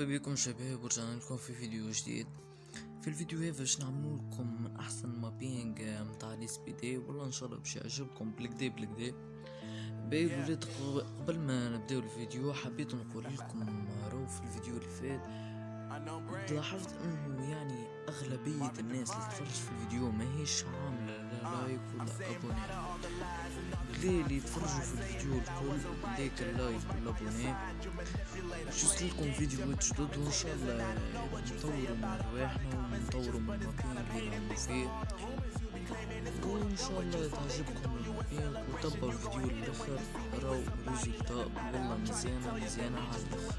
مرحبا بكم شباب ورجعنا لكم في فيديو جديد. في الفيديو هذا باش نعملو لكم أحسن mapping متاع LSPD والله إن شاء الله باش يعجبكم. بالكدا بالكدا باهي الولاد قبل ما نبداو الفيديو حبيت نقول لكم راهو في الفيديو اللي فات لاحظت إنه يعني أغلبية الناس اللي تفرج في الفيديو ما هيش عاملة لا like ولا abonner ليه اللي يتفرجوا في الفيديو الكل ديك ال like وال abonner juste لكم فيديوهات جدد وإن شاء الله نطوروا من رواحنا ونطوروا من المكان اللي راهو فيه. وإن شاء الله تعجبكم المكان وتبعوا الفيديو للآخر راهو résultat والله مزيانة مزيانة على الآخر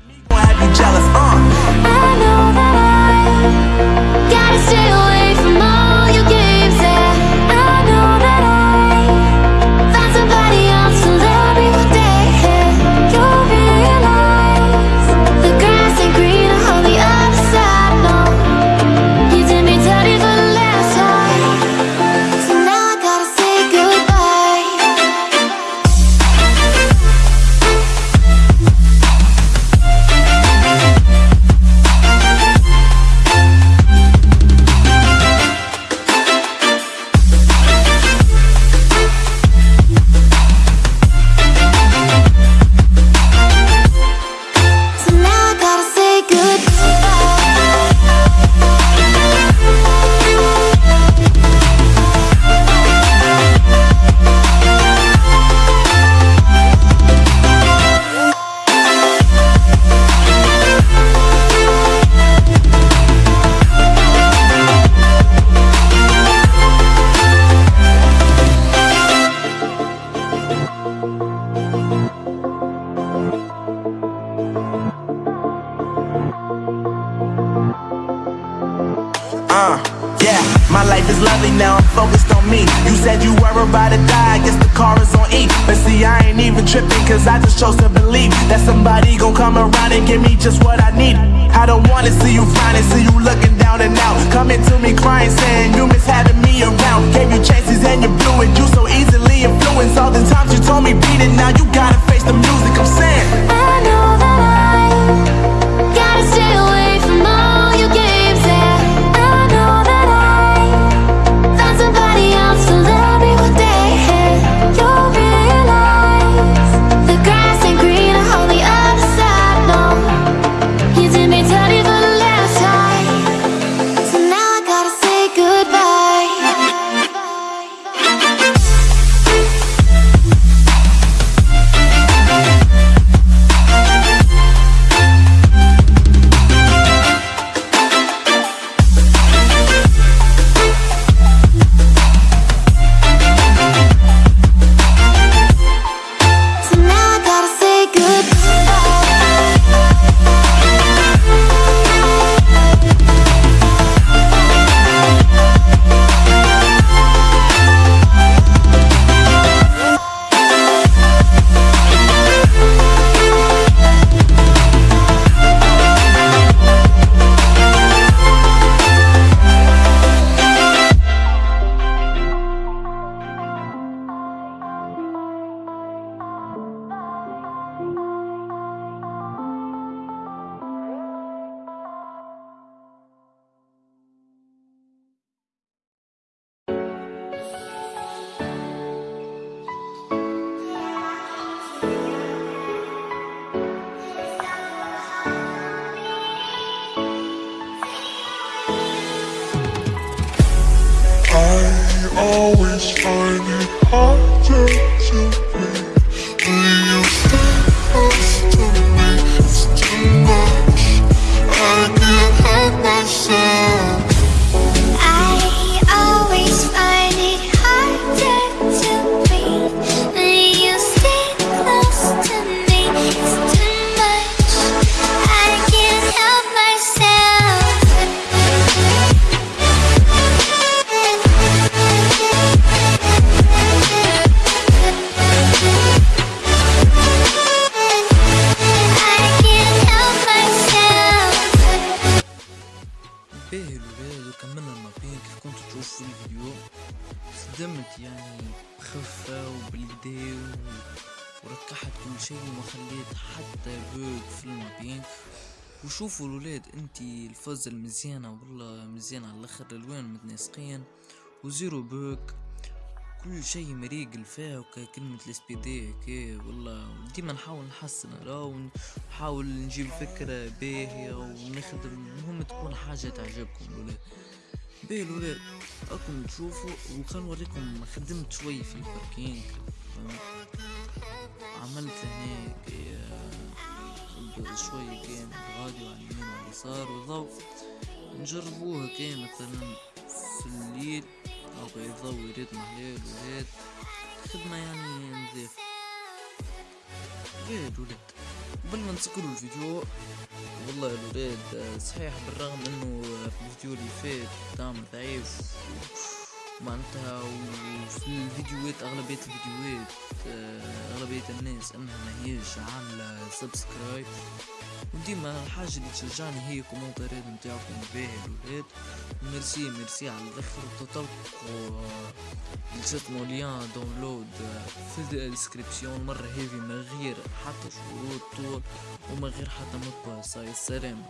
Uh, yeah, my life is lovely now, I'm focused on me. You said you were about to die, I guess the car is on E. But see, I ain't even tripping, cause I just chose to believe that somebody gon' come around and give me just what I need. I don't wanna see you finding, see you looking down and out. Coming to me crying, saying you miss having me around. Always find it to و- وركحت كل شيء وما خليت حتى بوك في المابين وشوفوا الولاد انتي الفوز المزيانة والله مزيانة على الأخر الالوان متناسقين وزيرو بوك كل شيء مريق فيه وكا كلمة الاسبيدي هكا والله ديما نحاول نحسن لا ونحاول نجيب فكرة باهية ونخدم المهم تكون حاجة تعجبكم الولاد. باهي الولاد راكم تشوفوا وخل نوريكم خدمت شوي في الباركينج؟ عملت هنا شوي كان الراديو على اليمين وعلى اليسار وضوء نجربوها كان مثلا في الليل. أو يضوي يريد محليل ولاد خدمة يعني نظيف ولاد ولاد قبل ما نسكروا الفيديو والله الولاد صحيح بالرغم إنه الفيديو اللي فات دعم ضعيف. معناتها وفي الفيديوهات أغلبية الفيديوهات آه، أغلبية الناس أنها ما هيش عاملة subscribe وديما الحاجة اللي تشجعني هي كومنتارات نتاعكم باهي الولاد. merci merci على الأخر تطبقوا جاتمو lien download في ال description مرة هذه من غير حتى شروط طول ومن غير حتى مطبع ساي السلام